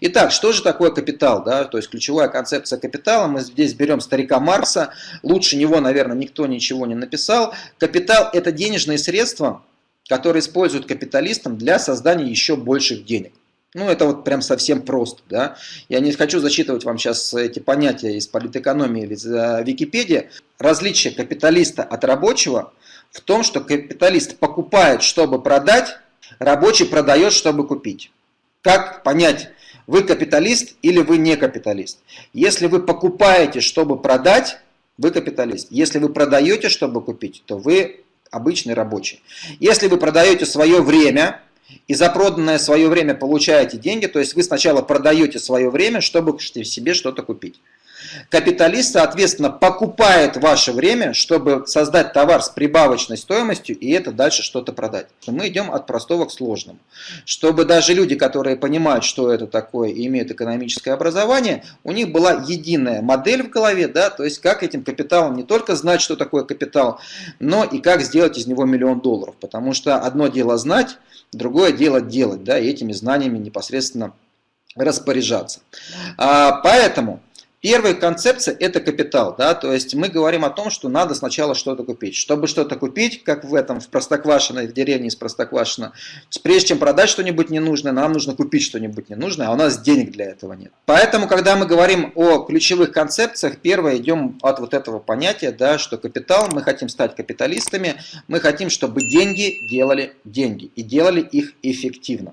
Итак, что же такое капитал? Да? То есть ключевая концепция капитала, мы здесь берем старика Маркса, лучше него, наверное, никто ничего не написал. Капитал – это денежные средства, которые используют капиталистам для создания еще больших денег. Ну, это вот прям совсем просто, да. Я не хочу зачитывать вам сейчас эти понятия из политэкономии или из Википедии. Различие капиталиста от рабочего в том, что капиталист покупает, чтобы продать, рабочий продает, чтобы купить. Как понять, вы капиталист или вы не капиталист? Если вы покупаете, чтобы продать, вы капиталист. Если вы продаете, чтобы купить, то вы обычный рабочий. Если вы продаете свое время, и за проданное свое время получаете деньги, то есть вы сначала продаете свое время, чтобы себе что-то купить. Капиталист, соответственно, покупает ваше время, чтобы создать товар с прибавочной стоимостью и это дальше что-то продать. Мы идем от простого к сложному. Чтобы даже люди, которые понимают, что это такое и имеют экономическое образование, у них была единая модель в голове, да, то есть как этим капиталом не только знать, что такое капитал, но и как сделать из него миллион долларов. Потому что одно дело знать, другое дело делать, да, и этими знаниями непосредственно распоряжаться. А, поэтому Первая концепция – это капитал. Да? То есть мы говорим о том, что надо сначала что-то купить. Чтобы что-то купить, как в этом, в Простоквашино, в деревне из Простоквашино, прежде чем продать что-нибудь ненужное, нам нужно купить что-нибудь ненужное, а у нас денег для этого нет. Поэтому, когда мы говорим о ключевых концепциях, первое, идем от вот этого понятия, да, что капитал, мы хотим стать капиталистами, мы хотим, чтобы деньги делали деньги и делали их эффективно.